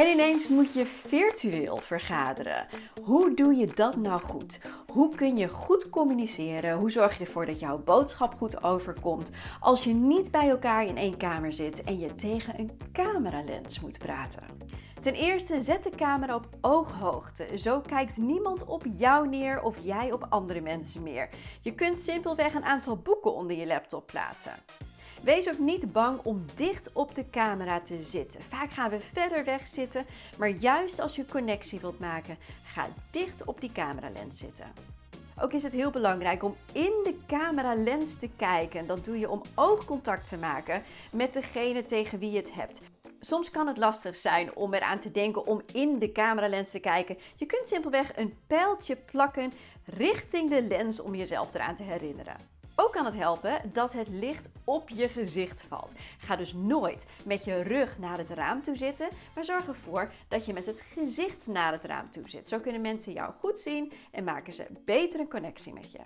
En ineens moet je virtueel vergaderen. Hoe doe je dat nou goed? Hoe kun je goed communiceren? Hoe zorg je ervoor dat jouw boodschap goed overkomt als je niet bij elkaar in één kamer zit en je tegen een cameralens moet praten? Ten eerste zet de camera op ooghoogte. Zo kijkt niemand op jou neer of jij op andere mensen meer. Je kunt simpelweg een aantal boeken onder je laptop plaatsen. Wees ook niet bang om dicht op de camera te zitten. Vaak gaan we verder weg zitten, maar juist als je connectie wilt maken, ga dicht op die cameralens zitten. Ook is het heel belangrijk om in de cameralens te kijken. Dat doe je om oogcontact te maken met degene tegen wie je het hebt. Soms kan het lastig zijn om eraan te denken om in de cameralens te kijken. Je kunt simpelweg een pijltje plakken richting de lens om jezelf eraan te herinneren. Ook kan het helpen dat het licht op je gezicht valt. Ga dus nooit met je rug naar het raam toe zitten, maar zorg ervoor dat je met het gezicht naar het raam toe zit. Zo kunnen mensen jou goed zien en maken ze beter een connectie met je.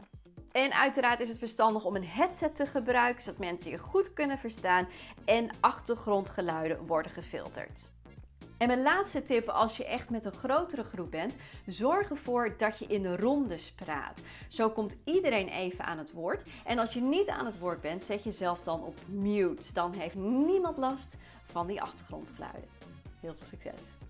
En uiteraard is het verstandig om een headset te gebruiken, zodat mensen je goed kunnen verstaan en achtergrondgeluiden worden gefilterd. En mijn laatste tip als je echt met een grotere groep bent, zorg ervoor dat je in rondes praat. Zo komt iedereen even aan het woord. En als je niet aan het woord bent, zet jezelf dan op mute. Dan heeft niemand last van die achtergrondgeluiden. Heel veel succes!